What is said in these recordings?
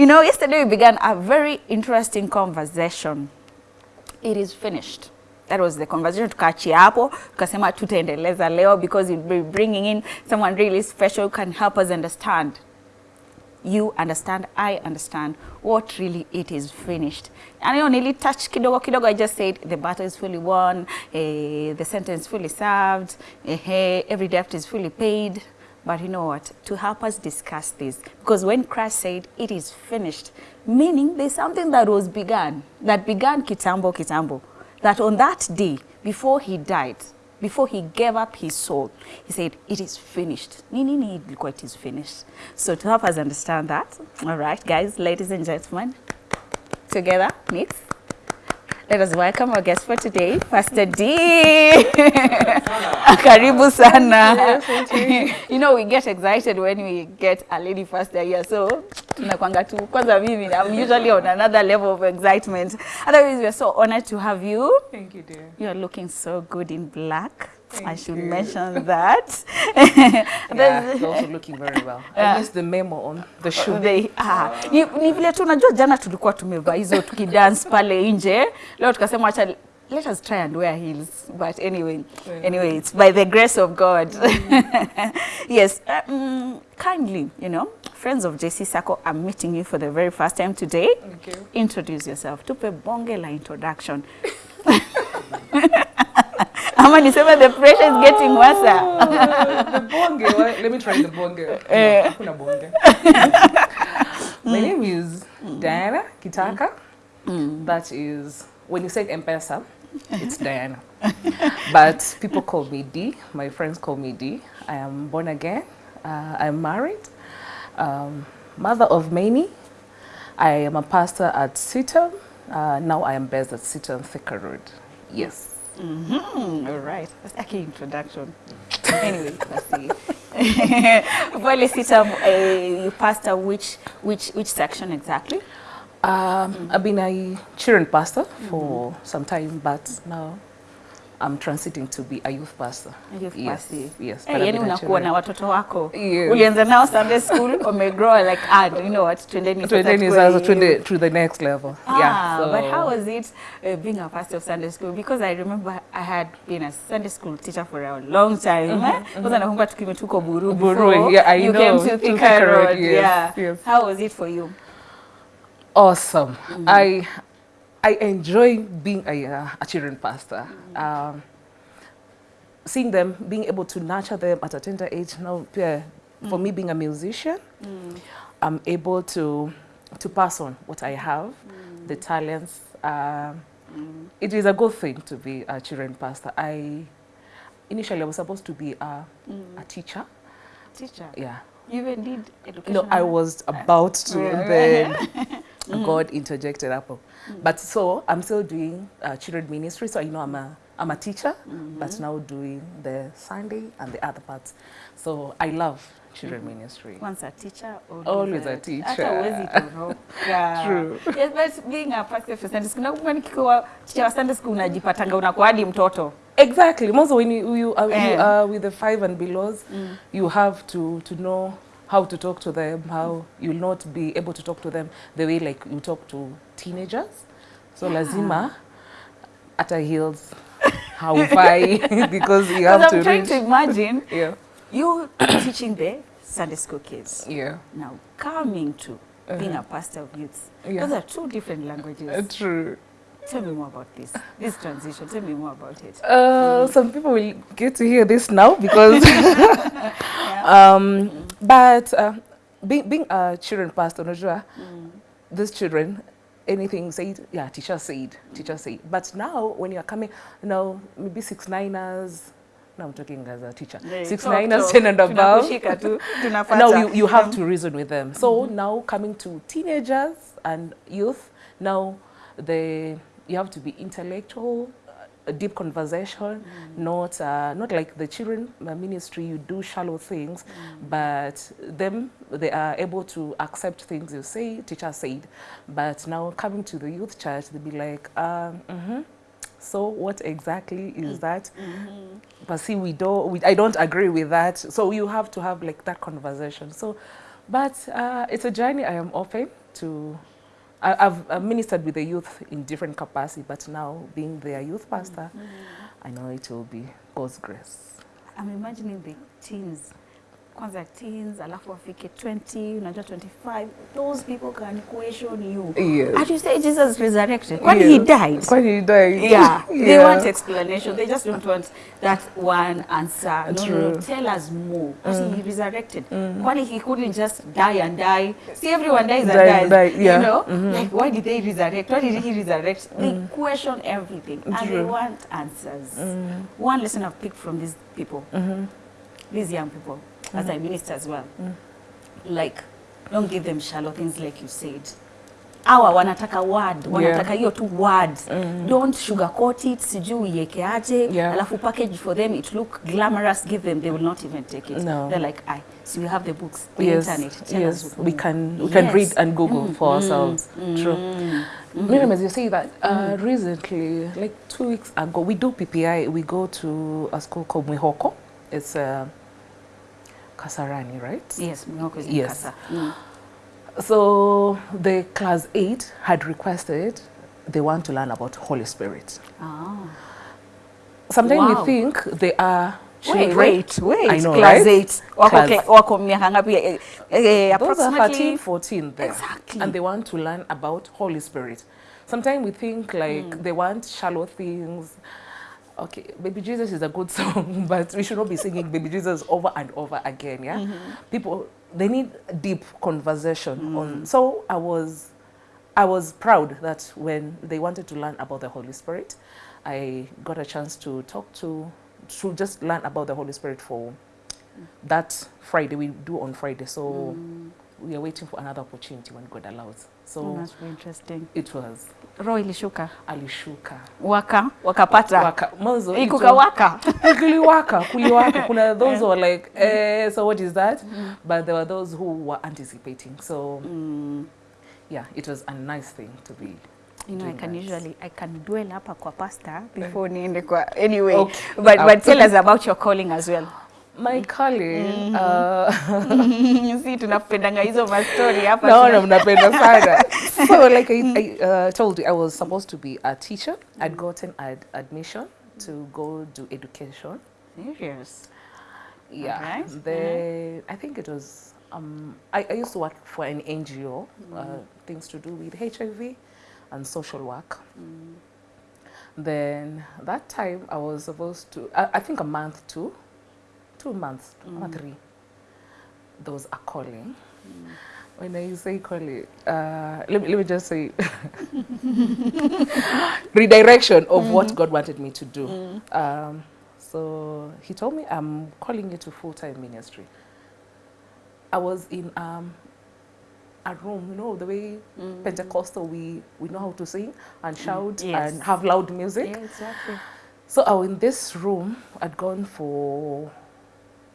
You know, yesterday we began a very interesting conversation. It is finished. That was the conversation tukaachia hapo, tukasema tutaendeleza leo because you'll be bringing in someone really special who can help us understand you understand, I understand what really it is finished. And you only touch kidogo kidogo, I just said the battle is fully won, eh, the sentence fully served, eh, every debt is fully paid. But you know what? To help us discuss this, because when Christ said it is finished, meaning there's something that was begun, that began kitambo kitambo, that on that day, before he died, before he gave up his soul, he said, it is finished. Nini ni ilikuwa it is finished. So to help us understand that, all right, guys, ladies and gentlemen, together, meet. Let us welcome our guest for today, Pastor D. Karibu sana. you know, we get excited when we get a lady pastor here. So, tunakwanga tu. Kwanza mimi, I'm usually on another level of excitement. Otherwise, we're so honored to have you. Thank you, dear. You're looking so good in black. I should you. mention that. Yeah, you're also looking very well. Yeah. I missed the memo on the shoe. They, ah, ni, ni vile tu unajua jana tulikuwa tumevaa hizo tukidance pale nje. Leo tukasema acha let us try and wear heels. But anyway, Yeah. anyway, it's by the grace of God. mm. yes, um, kindly, you know, friends of JC Sacco i'm meeting you for the very first time today. Thank you. Introduce yourself. Tupe bonge la introduction. Ama niseme the pressure is getting worse. The bonge. Let me try the bonge. Eh. No, hakuna bonge. My name is Diana Kitaka. That is, when you say M-Pesa, it's Diana. but people call me D. My friends call me D. I am born again. Uh, I'm married. Um, mother of many. I am a pastor at Seaton. Uh, now I am based at Seaton Thicker Road. Yes. Mm, all right. That's like an introduction. anyway, let's see. Pale sita, uh, you pastor which which which section exactly? Um, I've been a children pastor for some time, but now I'm transiting to be a youth pastor. Youth yes, pastor. Yes. Hey, I've yani unakuwa na watoto wako. Yes. Ulianza nao Sunday school, umegrow like ah, you know what? Twendeni sasa Twendeni sasa twende to the next level. Ah, yeah. So, but how was it uh, being a pastor of Sunday school? Because I remember I had been a Sunday school teacher for a long time. eh? Kwanza nakumbuka tukiwa tuko Buru Buru, before yeah, I you know, came to Thika Road, yes, yeah. yes. How was it for you? awesome. I I enjoy being a, uh, a children pastor. Um, seeing them, being able to nurture them at a tender age. Now, yeah, for me being a musician, I'm able to to pass on what I have, the talents. Um, It is a good thing to be a children pastor. I initially I was supposed to be a, a teacher. Teacher. Yeah. You even did education. No, I was about to, Yeah. then Mm-hmm. God interjected Apple. Mm. But so I'm still doing uh, children ministry. So you know I'm a I'm a teacher, mm-hmm. but now doing the Sunday and the other parts. So I love children mm-hmm. ministry. Once a teacher, Always a Hata teacher. huwezi toroka. True. Yes, but being a pastor for Sunday school, nakumbuka nikikuwa teacher wa Sunday school unajipatanga unakuwa hadi mtoto. Exactly. Also, when you you are, you Eh. are with the five and belows, mm. you have to to know how to talk to them. How you'll not be able to talk to them the way like you talk to teenagers. So lazima at a heels haufai because you have Because to I'm trying reach. to imagine Yeah. you teaching the Sunday school kids. Yeah. Now coming to being a pastor of youth. Yeah. Those are two different languages. Uh, true. Tell me more about this. This transition. Tell me more about it. Uh, some people will get to hear this now because, um, but uh, being, being a children pastor, unajua, these children, anything said, yeah, teacher said, teacher said. But now when you're coming, you know, maybe six niners, now I'm talking as a teacher, Yeah, six talk, niners, talk. ten and above. Now you, you have to reason with them. So now coming to teenagers and youth, now the you have to be intellectual, a deep conversation, not uh, not like the children uh, ministry. You do shallow things, but them they are able to accept things you say. Teacher said, but now coming to the youth church, they be like. Um, mhm. So what exactly is that? But see, we don't. We, I don't agree with that. So you have to have like that conversation. So, but uh, it's a journey. I am open to I, I've, I've ministered with the youth in different capacity, but now being their youth pastor, mm-hmm. I know it will be God's grace. I'm imagining the teens kwanza teens alafu wafike 20 unajua 25 those people can question you Yes. and you say Jesus resurrected when yes. he died When he died. yeah, yeah they want explanation. They just don't want that one answer. No, no, no. Tell us more. Mm. He resurrected. mm. Why he couldn't just die and die? See, everyone dies die, and dies. die, yeah. You know, mm -hmm. like why did they resurrect? Why did he resurrect? mm. They question everything True. and they want answers. mm. One lesson I've picked from these people, mm -hmm. these young people, as I minister as well, Mm. like don't give them shallow things like you said. awa wanataka word, wanataka hiyo tu word. Mm. Don't sugarcoat it, sijui uiweke aje, Yeah. alafu package for them it look glamorous, give them, they will not even take it. No. They're like, I, so we have the books, the yes, internet, tell yes, us. we can we can Yes. read and Google Mm, for mm, ourselves. True. Mm Miriam, as you say that, uh, mm. recently, like two weeks ago, we do PPI. We go to a school called Mwihoko. It's uh, Kasarani, right? Yes, Mwihoko is in Yes. Kasa. Mm. So the class eight had requested they want to learn about Holy Spirit. Ah. Sometimes Wow. we think they are children. Wait, wait, wait. I know, class right? eight. Wako, Class- cla- wako miaka ngapi? Eh, eh, Those are approximately 13, 14 there. Exactly. And they want to learn about Holy Spirit. Sometimes we think like they want shallow things. Okay, Baby Jesus is a good song, but we should not be singing Baby Jesus over and over again, yeah? Mm-hmm. People, they need deep conversation mm. on. So I was, I was proud that when they wanted to learn about the Holy Spirit, I got a chance to talk to, to just learn about the Holy Spirit for that Friday. We do on Friday, so mm. We are waiting for another opportunity when God allows. So Oh, that's very interesting. it was Roho ilishuka. alishuka Waka, wakapata. waka mwanzo it Ikuka was- waka. kuliwaka kuliwaka kuna those who were like eh, so what is that Mm. but there were those who were anticipating so Mm. yeah it was a nice thing to be You know, I can that. usually I can dwell hapa kwa pastor before niende kwa anyway. Okay. But Uh, but tell us about your calling as well. My calling uh, si tunapendanga hizo mastori hapa. naona mnapenda sana so like I, I uh, told you I was supposed to be a teacher I'd gotten ad admission to go do education Serious. Yeah. Alright. The I think it was um I, I used to work for an NGO, uh, things to do with HIV and social work. Then that time I was supposed to I, I think a month two, two months, or three. There was a calling. When I say calling, uh, let, me, let me just say redirection of what God wanted me to do. Um, so he told me, I'm calling you to full time ministry. I was in um, a room, you know, the way Pentecostal we, we know how to sing and shout Yes. and have loud music. Yeah, exactly. So I was in this room, I'd gone for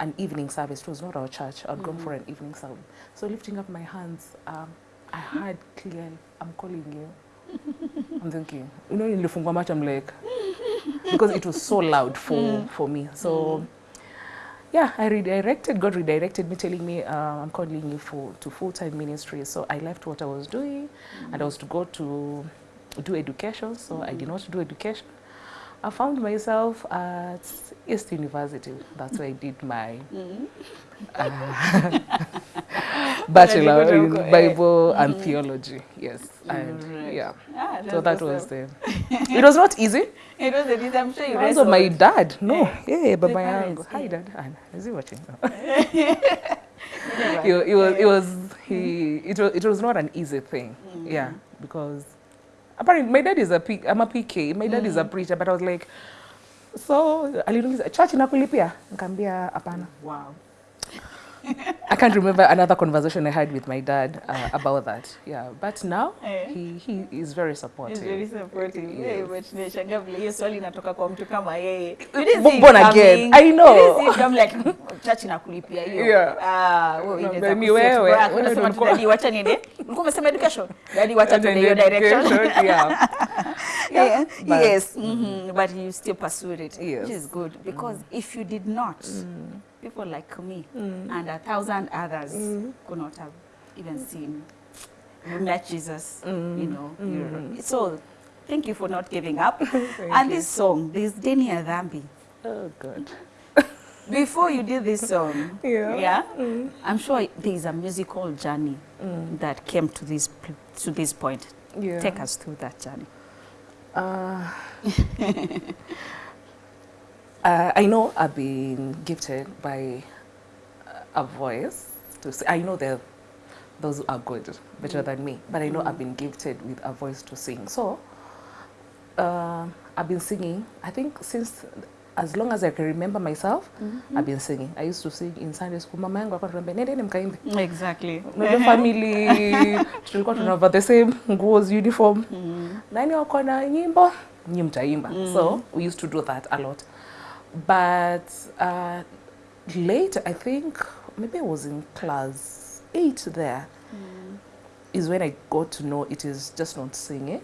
an evening service. It was not our church. I'd gone for an evening service. So lifting up my hands, um, I heard clearly, I'm calling you. I'm thinking, you know, nilifungua macho, I'm like, because it was so loud for, for me. So yeah, I redirected, God redirected me, telling me, uh, I'm calling you for to full-time ministry. So I left what I was doing, and I was to go to do education. So I did not do education. I found myself at East University. That's where I did my uh, bachelor in. Bible and theology. Yes, and Right. yeah. Ah, So that was the. It was not easy. It was dis- I'm sure you Also, my dad. No, Yeah. yeah, but The my parents, uncle. Hi, dad. Is he watching? It, it was it was he it was it was not an easy thing yeah because apparently my dad is a P, I'm a PK my dad is a preacher but I was like so aliniuliza church inakulipia? Nikamwambia hapana. Wow. I can't remember another conversation I had with my dad uh, about that yeah but now yeah. he he is very supportive. He's very supportive. Yeah, Yes. but nimeshangaa vile hiyo swali inatoka kwa mtu kama yeye. Born again. I know. I'm like church inakulipia hiyo. Yeah. Ah, wewe inaweza ni wewe. Unasema daddy wacha niende. Ulikuwa umesema education? Daddy wacha tuende hiyo direction. yeah Yeah, but- yes, mhm, but you still pursued it, Yes. which is good mm. because if you did not, mm. people like me mm. and a thousand others could not have even seen met Jesus, you know. So thank you for not giving up. and this song, this Deni ya Dhambi. Oh, good. Before you did this song, Yeah. I'm sure there is a musical journey that came to this to this point. Yeah. Take us through that journey. Uh, uh, I know I've been gifted by a voice to sing. I know there those who are good, better than me, but I know I've been gifted with a voice to sing. So uh, I've been singing, I think, since as long as I can remember myself, mm -hmm. I've been singing. I used to sing in Sunday school. Mama yangu alikuwa ananiambia, nendeni mkaimbe. Exactly. Unajua family tulikuwa tunavaa the same nguos uniform nani wako na nyimbo nyi mtaimba so we used to do that a lot but uh, later i think maybe i was in class eight there Mm. is when i got to know it is just not singing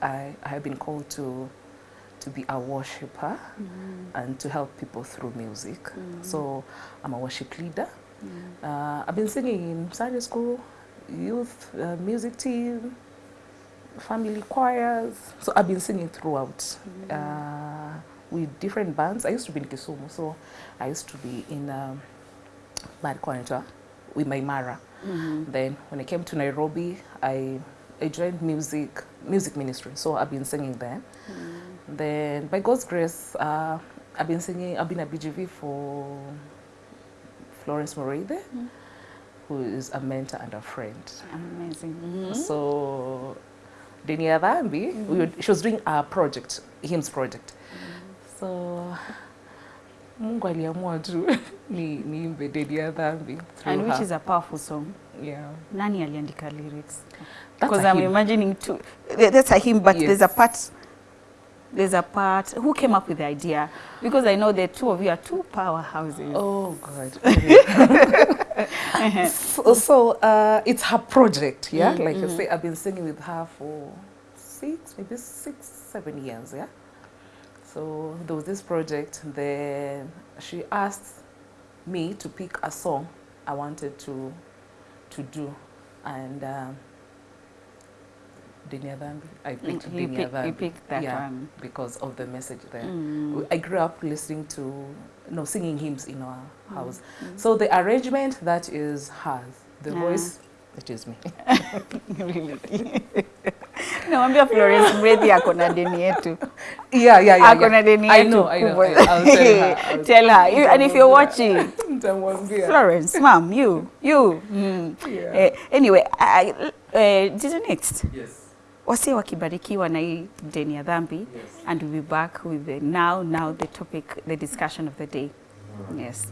i, I have been called to to be a worshipper and to help people through music so i'm a worship leader uh, I've been singing in Sunday school, youth uh, music team, family choirs. So I've been singing throughout uh, with different bands. I used to be in Kisumu, so I used to be in um, Bad Quanta with my Mara. Then when I came to Nairobi, I, I joined music music ministry. So I've been singing there. Then by God's grace, uh, I've been singing. I've been at BGV for Florence Moride, who is a mentor and a friend. Amazing. Mm -hmm. So Denia Dhambi, we were, she was doing a project, hymns project. So Mungu aliamua tu ni niimbe Denia Dhambi And which her. is a powerful song. yeah. Nani aliandika lyrics? Because I'm hymn. imagining too, That's a hymn, but yes. there's a part. There's a part. Who came up with the idea? Because I know the two of you are two powerhouses. Oh God. so so uh, it's her project, yeah. Like I say, I've been singing with her for six, maybe six, seven years, yeah. So there was this project. Then she asked me to pick a song I wanted to to do, and um, Deni ya Dhambi. I picked Mm, you Denia pick- you picked that yeah, one. because of the message there. Mm. I grew up listening to, no, singing hymns in our house. So the arrangement, that is hers. The Ah. voice, it is me. Really. Nawambia Florence Mureithi ako na deni yetu. yeah, yeah, yeah. Ako na yeah. deni I know, I know. I'll tell her. I'll Tell her. You, and if you're watching, Florence, mom, you, you. Mm. Yeah. Eh, anyway, I, uh, this is next. Yes. Wase wakibarikiwa na hii deni ya dhambi Yes. and we'll be back with the now, now the topic, the discussion of the day. Yes.